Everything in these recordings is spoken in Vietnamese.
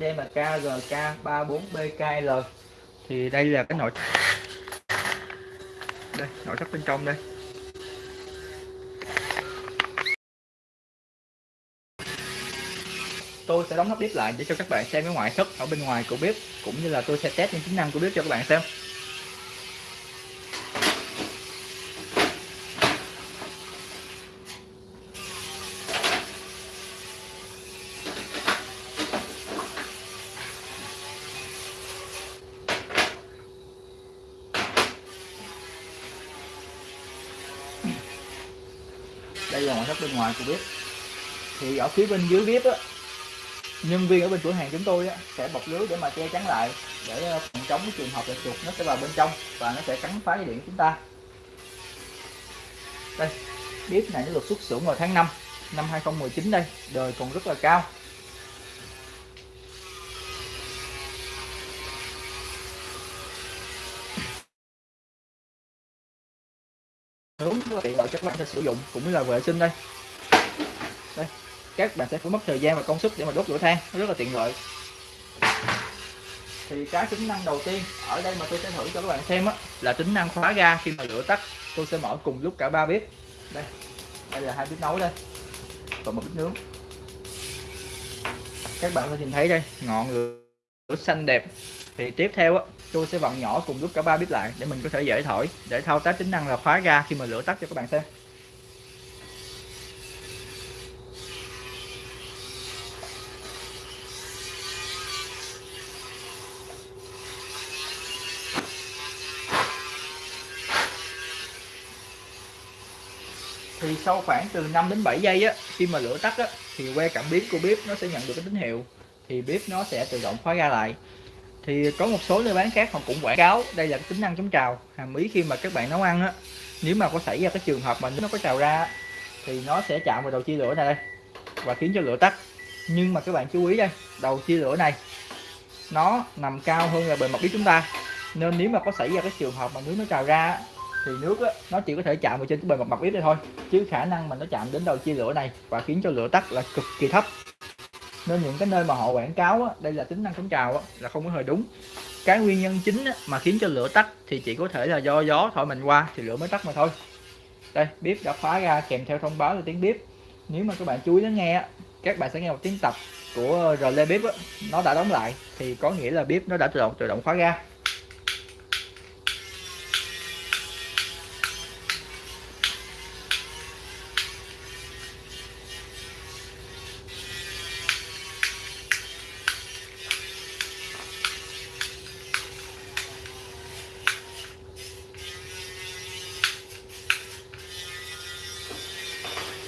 DMK là KRK 34BKL thì đây là cái nội đây, nội thất bên trong đây. Tôi sẽ đóng nắp bếp lại để cho các bạn xem cái ngoại thất ở bên ngoài của bếp, cũng như là tôi sẽ test những tính năng của bếp cho các bạn xem. Là ngoại thất bên ngoài của bếp thì ở phía bên dưới bếp á nhân viên ở bên cửa hàng chúng tôi á, sẽ bọc lưới để mà che chắn lại để ờ, phòng chống cái trường hợp là chuột nó sẽ vào bên trong và nó sẽ cắn phá dây điện của chúng ta. Đây bếp này nó được xuất xưởng vào tháng 5 năm 2019 đây đời còn rất là cao. Hướng tiện lợi cho các bạn sẽ sử dụng, cũng như là vệ sinh đây. Đây, các bạn sẽ phải mất thời gian và công sức để mà đốt lửa than, nó rất là tiện lợi. Thì cái tính năng đầu tiên ở đây mà tôi sẽ thử cho các bạn xem á, là tính năng khóa ga khi mà lửa tắt, tôi sẽ mở cùng lúc cả ba bếp. Đây đây là hai bếp nấu đây và một bếp nướng. Các bạn có nhìn thấy đây, ngọn lửa xanh đẹp thì tiếp theo á, tôi sẽ vặn nhỏ cùng lúc cả ba bếp lại để mình có thể dễ thổi, để thao tác tính năng là khóa ga khi mà lửa tắt cho các bạn xem. Thì sau khoảng từ 5 đến 7 giây á, khi mà lửa tắt á, thì que cảm biến của bếp nó sẽ nhận được cái tín hiệu, thì bếp nó sẽ tự động khóa ga lại thì có một số nơi bán khác họ cũng quảng cáo đây là cái tính năng chống trào. Hàm ý khi mà các bạn nấu ăn á nếu mà có xảy ra cái trường hợp mà nó có trào ra thì nó sẽ chạm vào đầu chia lửa này đây và khiến cho lửa tắt. Nhưng mà các bạn chú ý đây đầu chia lửa này nó nằm cao hơn là bề mặt bếp chúng ta. Nên nếu mà có xảy ra cái trường hợp mà nước nó trào ra thì nước á, nó chỉ có thể chạm vào trên cái bề mặt mặt bếp đây thôi. Chứ khả năng mà nó chạm đến đầu chia lửa này và khiến cho lửa tắt là cực kỳ thấp nên những cái nơi mà họ quảng cáo á, đây là tính năng chống trào á, là không có hề đúng. Cái nguyên nhân chính á, mà khiến cho lửa tắt thì chỉ có thể là do gió thổi mình qua thì lửa mới tắt mà thôi. Đây bếp đã khóa ra kèm theo thông báo là tiếng bếp nếu mà các bạn chú ý lắng nghe á, các bạn sẽ nghe một tiếng tập của relay bếp á, nó đã đóng lại thì có nghĩa là bếp nó đã tự động tự động khóa ra.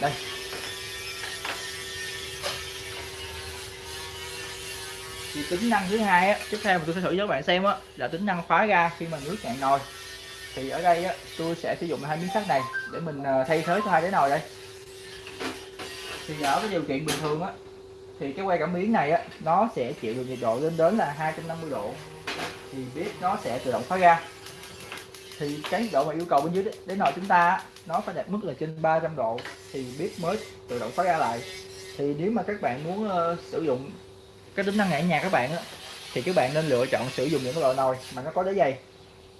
Đây. Thì tính năng thứ hai á, tiếp theo mà tôi sẽ thử cho các bạn xem á, là tính năng khóa ga khi mà nước cạn nồi. Thì ở đây á, tôi sẽ sử dụng hai miếng sắt này để mình ờ, thay thế cho hai cái nồi đây. Thì ở cái điều kiện bình thường á, thì cái que cảm biến này á, nó sẽ chịu được nhiệt độ lên đến là 250 độ. Thì bếp nó sẽ tự động khóa ga thì cái nhiệt độ mà yêu cầu bên dưới đáy nồi chúng ta nó phải đạt mức là trên 300 độ thì bếp mới tự động phát ra lại. Thì nếu mà các bạn muốn uh, sử dụng cái tính năng này nhà các bạn á, thì các bạn nên lựa chọn sử dụng những cái loại nồi mà nó có đáy dày.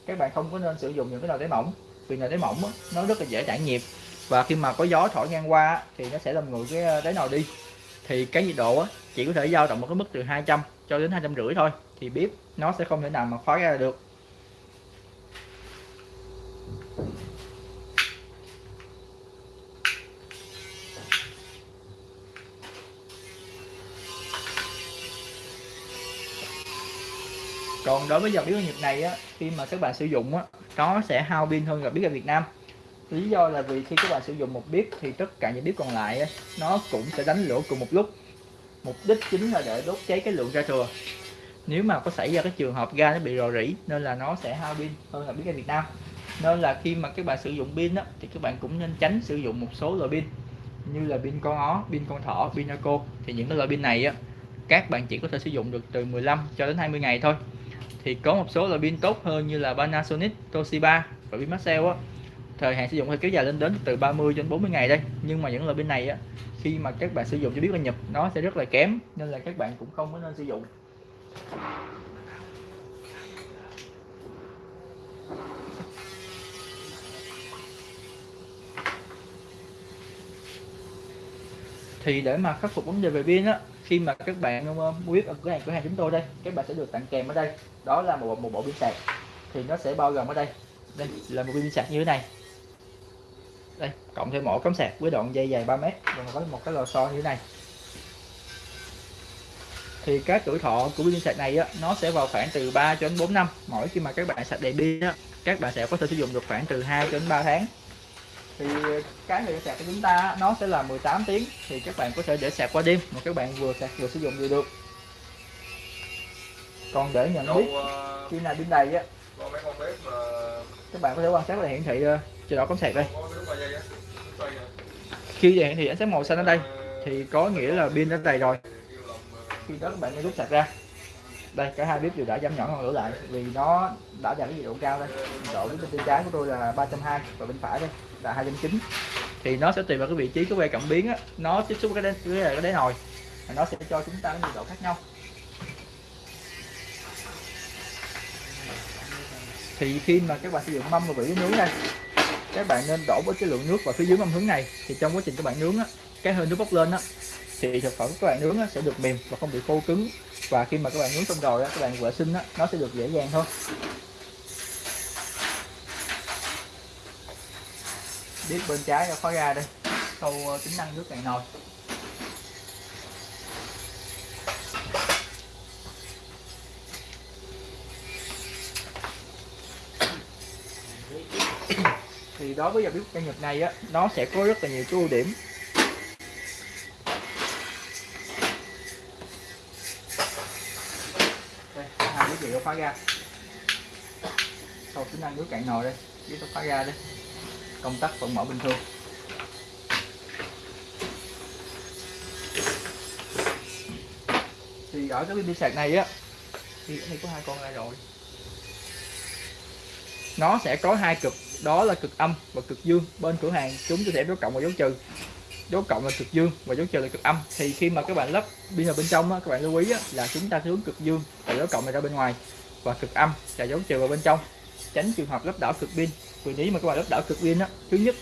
Các bạn không có nên sử dụng những cái nồi đáy mỏng vì nồi đáy mỏng á, nó rất là dễ tản nhiệt và khi mà có gió thổi ngang qua thì nó sẽ làm nguội cái ờ, đáy nồi đi. Thì cái nhiệt độ á, chỉ có thể dao động một cái mức từ 200 cho đến hai trăm rưỡi thôi thì bếp nó sẽ không thể nào mà khóa ra được. Còn đối với dòng bếp ga này á khi mà các bạn sử dụng á nó sẽ hao pin hơn là bếp ga Việt Nam. Lý do là vì khi các bạn sử dụng một bếp thì tất cả những bếp còn lại á, nó cũng sẽ đánh lửa cùng một lúc. Mục đích chính là để đốt cháy cái lượng ga thừa. Nếu mà có xảy ra cái trường hợp ga nó bị rò rỉ nên là nó sẽ hao pin hơn là bếp ga Việt Nam. Nên là khi mà các bạn sử dụng pin á, thì các bạn cũng nên tránh sử dụng một số loại pin như là pin con ó, pin con thỏ, pin Naco thì những cái loại pin này á các bạn chỉ có thể sử dụng được từ 15 cho đến 20 ngày thôi thì có một số loại pin tốt hơn như là Panasonic, Toshiba và pin Maxell á. Thời hạn sử dụng phải kéo dài lên đến từ 30 đến 40 ngày đây nhưng mà những loại pin này á khi mà các bạn sử dụng cho biết là nhập nó sẽ rất là kém nên là các bạn cũng không có nên sử dụng. Thì để mà khắc phục vấn đề về pin á khi mà các bạn um, um, mua bếp ở cửa hàng cửa hàng chúng tôi đây các bạn sẽ được tặng kèm ở đây. Đó là một một bộ pin sạc. Thì nó sẽ bao gồm ở đây. Đây là một pin sạc như thế này. Đây cộng thêm một cắm sạc với đoạn dây dài 3 mét và có một cái lò xo như thế này. Thì cái tuổi thọ của pin sạc này á, nó sẽ vào khoảng từ 3 cho đến 4 năm. Mỗi khi mà các bạn sạc đầy pin á, các bạn sẽ có thể sử dụng được khoảng từ 2 cho đến 3 tháng thì cái thời gian sạc của chúng ta nó sẽ là 18 tiếng. Thì các bạn có thể để sạc qua đêm mà các bạn vừa sạc vừa sử dụng vừa được. Còn để nhận biết Đâu, khi nào pin đầy á các bạn có thể quan sát là hiển thị chế độ cắm sạc đây. Có bếp 3 giây á xoay nè. khi hiển thị ánh sáng màu xanh ở đây thì có nghĩa là pin đã đầy rồi. khi đó các bạn nên rút sạc ra. Đây cả hai bếp đều đã giảm nhỏ ngọn lửa lại vì nó đã đạt cái nhiệt độ cao đây. Độ bếp bên trái của tôi là 320 và bên phải đây là 290 thì nó sẽ tùy vào cái vị trí cái que cảm biến á. Nó tiếp xúc cái đế, với cái đáy nồi. Thì nó sẽ cho chúng ta cái nhiệt độ khác nhau. Thì khi mà các bạn sử dụng mâm và vỉ nướng đây các bạn nên đổ với cái lượng nước vào phía dưới mâm hướng này. Thì trong quá trình các bạn nướng á cái hơi nước bốc lên á thì thực phẩm các bạn nướng á, sẽ được mềm và không bị khô cứng. Và khi mà các bạn nướng xong rồi á, các bạn vệ sinh á, nó sẽ được dễ dàng thôi. Đít bên trái à, khóa ra đây. Câu ờ, tính năng nước cạn nồi. Thì đối với dòng bếp ga Nhật này á, nó sẽ có rất là nhiều cái ưu điểm. Đây, hai cái gì nó khóa ra. Sau tính năng nước cạn nồi đây. Biết nó khóa ra đây công tắc vẫn mở bình thường. Thì ở cái pin sạc này á thì đây có hai con ra rồi. Nó sẽ có hai cực đó là cực âm và cực dương. Bên cửa hàng chúng tôi sẽ dấu cộng và dấu trừ. Dấu cộng là cực dương và dấu trừ là cực âm. Thì khi mà các bạn lắp pin vào bên trong á, các bạn lưu ý á, là chúng ta hướng cực dương và dấu cộng này ra bên ngoài và cực âm là dấu trừ vào bên trong. Tránh trường hợp lắp đảo cực pin vì nếu mà các bạn lắp đảo cực pin á thứ nhất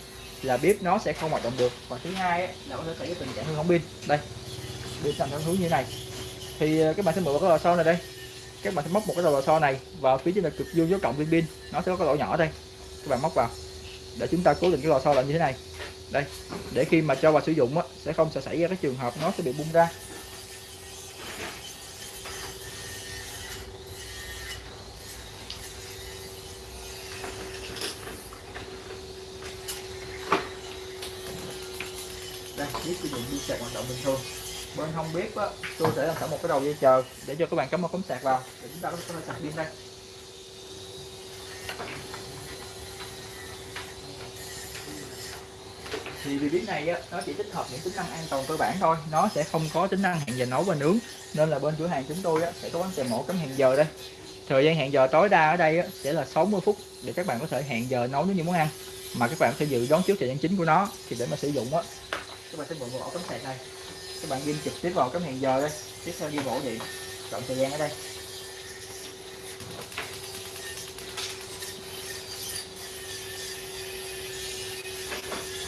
là bếp nó sẽ không hoạt động được. Và thứ hai là có thể xảy ra tình trạng hư hỏng pin. Đây pin sẵn theo hướng như thế này. Thì ờ, các bạn sẽ mở cái lò xo này đây. Các bạn sẽ móc một cái đầu lò xo này vào phía trên là cực dương dấu cộng pin pin. Nó sẽ có cái lỗ nhỏ đây. Các bạn móc vào để chúng ta cố định cái lò xo lại như thế này. Đây để khi mà cho vào sử dụng á, sẽ không sẽ xảy ra cái trường hợp nó sẽ bị bung ra. Đây sử dụng dây sạc hoạt động bình thường. Bên không biết á, tôi sẽ làm sẵn một cái đầu dây chờ để cho các bạn cắm một cắm sạc vào. Để chúng ta có thể sạc pin đây. Thì vì bếp này á, nó chỉ tích hợp những tính năng an toàn cơ bản thôi. Nó sẽ không có tính năng hẹn giờ nấu và nướng. Nên là bên cửa hàng chúng tôi á, sẽ có bán kèm mẫu cắm hẹn giờ đây. Thời gian hẹn giờ tối đa ở đây á, sẽ là 60 phút để các bạn có thể hẹn giờ nấu những món ăn. Mà các bạn sẽ dự đoán trước thời gian chính của nó. Thì để mà sử dụng á các bạn sẽ mượn vào ổ cắm sạc đây. Các bạn ghim trực tiếp vào cắm hẹn giờ đây. Tiếp theo đi ổ điện chọn thời gian ở đây.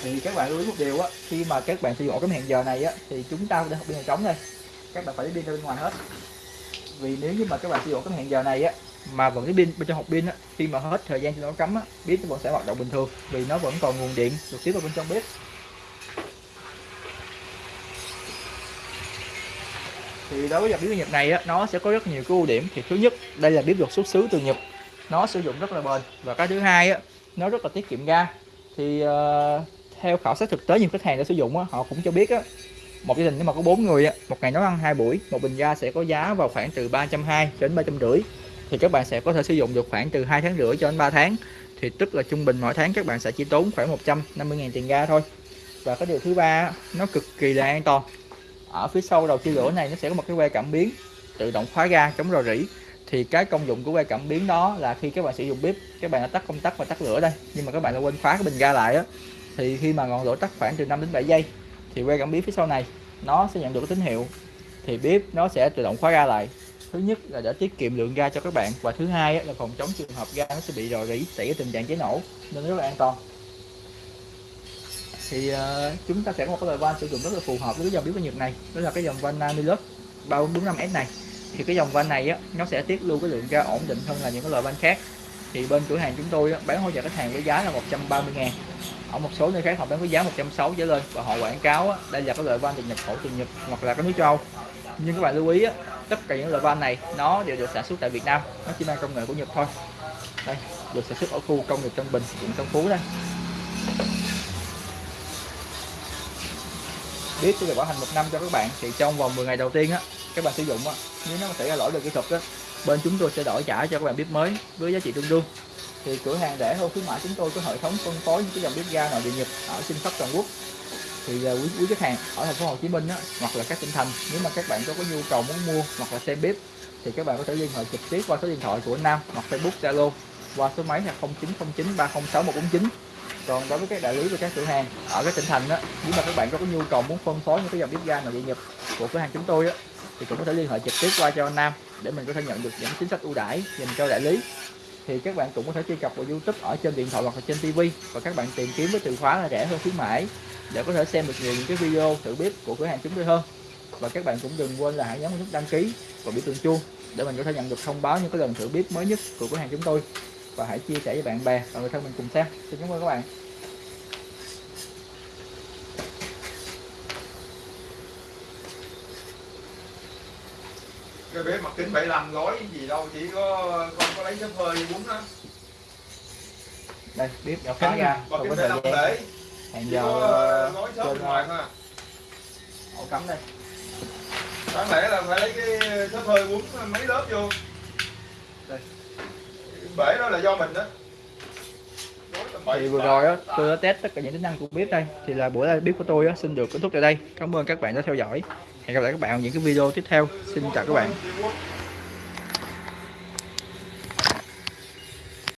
Thì các bạn lưu ý một điều á, khi mà các bạn sử dụng ổ cắm hẹn giờ này á, thì chúng ta để học pin hàng trống đây. Các bạn phải lấy pin ra bên ngoài hết. Vì nếu như mà các bạn sử dụng cắm hẹn giờ này á, mà vẫn cái pin bên trong hộp pin á, khi mà hết thời gian cho nó cắm á bếp nó vẫn sẽ hoạt động bình thường vì nó vẫn còn nguồn điện được tiếp vào bên trong bếp. Thì đối với dòng bếp Nhật này á nó sẽ có rất nhiều cái ưu điểm. Thì thứ nhất đây là bếp được xuất xứ từ Nhật. Nó sử dụng rất là bền. Và cái thứ hai á nó rất là tiết kiệm ga. Thì uh, theo khảo sát thực tế nhiều khách hàng đã sử dụng á, họ cũng cho biết á, một gia đình nếu mà có bốn người á, một ngày nấu ăn hai buổi một bình ga sẽ có giá vào khoảng từ 320 đến 350 thì các bạn sẽ có thể sử dụng được khoảng từ 2 tháng rưỡi cho đến 3 tháng. Thì tức là trung bình mỗi tháng các bạn sẽ chỉ tốn khoảng 150.000 tiền ga thôi. Và cái điều thứ ba nó cực kỳ là an toàn ở phía sau đầu chia lửa này nó sẽ có một cái que cảm biến tự động khóa ga, chống rò rỉ. Thì cái công dụng của que cảm biến đó là khi các bạn sử dụng bếp, các bạn đã tắt công tắc và tắt lửa đây, nhưng mà các bạn đã quên khóa cái bình ga lại á. Thì khi mà ngọn lửa tắt khoảng từ 5 đến 7 giây, thì que cảm biến phía sau này nó sẽ nhận được cái tín hiệu. Thì bếp nó sẽ tự động khóa ga lại. Thứ nhất là để tiết kiệm lượng ga cho các bạn và thứ hai là phòng chống trường hợp ga nó sẽ bị rò rỉ, xảy ra tình trạng cháy nổ, nên rất là an toàn thì uh, chúng ta sẽ có một cái loại van sử dụng rất là phù hợp với cái dòng bếp nhiệt Nhật này. Đó là cái dòng van Namilus 3445S này. Thì cái dòng van này á nó sẽ tiết lưu cái lượng ga ổn định hơn là những cái loại van khác. Thì bên cửa hàng chúng tôi á, bán hỗ trợ khách hàng với giá là 130 ngàn. Ở một số nơi khác họ bán với giá 160 trở lên và họ quảng cáo á, đây là cái loại van được nhập khẩu từ Nhật hoặc là cái nước châu. Âu nhưng các bạn lưu ý á, tất cả những loại van này nó đều được sản xuất tại Việt Nam. Nó chỉ mang công nghệ của Nhật thôi. Đây được sản xuất ở khu công nghiệp Tân Bình quận Tân Phú đây. Biết tôi được bảo hành một năm cho các bạn thì trong vòng 10 ngày đầu tiên á các bạn sử dụng á nếu nó xảy ra lỗi về kỹ thuật á bên chúng tôi sẽ đổi trả cho các bạn bếp mới với giá trị tương đương. Thì cửa hàng rẻ hơn khuyến mãi chúng tôi có hệ thống phân phối những cái dòng bếp ga nội địa nhập ở trên khắp toàn quốc. Thì uh, quý quý khách hàng ở thành phố Hồ Chí Minh á, hoặc là các tỉnh thành nếu mà các bạn có, có nhu cầu muốn mua hoặc là xem bếp thì các bạn có thể liên hệ trực tiếp qua số điện thoại của Nam hoặc Facebook Zalo qua số máy là 0909 306 149 còn đối với các đại lý và các cửa hàng ở các tỉnh thành đó, nếu mà các bạn có, nhu cầu muốn phân phối những cái dòng bếp ga nội địa nhập của cửa hàng chúng tôi đó, thì cũng có thể liên hệ trực tiếp qua cho anh Nam để mình có thể nhận được những chính sách ưu đãi dành cho đại lý. Thì các bạn cũng có thể truy cập vào YouTube ở trên điện thoại hoặc là trên TV và các bạn tìm kiếm với từ khóa là rẻ hơn khuyến mãi để có thể xem được nhiều những cái video thử bếp của cửa hàng chúng tôi hơn. Và các bạn cũng đừng quên là hãy nhấn nút đăng ký và biểu tượng chuông để mình có thể nhận được thông báo những cái lần thử bếp mới nhất của cửa hàng chúng tôi và hãy chia sẻ với bạn bè và người thân mình cùng xem. Xin cảm ơn các bạn. Cái bếp mặt kính 75 gói gì đâu chỉ có con có lấy xếp hơi bún á đây bếp đã khóa ra mặt kính có thời 75 gian để. Hẹn chỉ giờ có gói trên, bên ngoài thôi à. ổ cắm đây. Đáng lẽ là phải lấy cái xếp hơi bún mấy lớp vô. Đây. Bể đó là do mình đó. Thì vừa rồi tám. tôi đã test tất cả những tính năng của bếp đây thì là buổi live bếp của tôi á xin được kết thúc tại đây. Cảm ơn các bạn đã theo dõi. Hẹn gặp lại các bạn ở những cái video tiếp theo. Xin chào các bạn.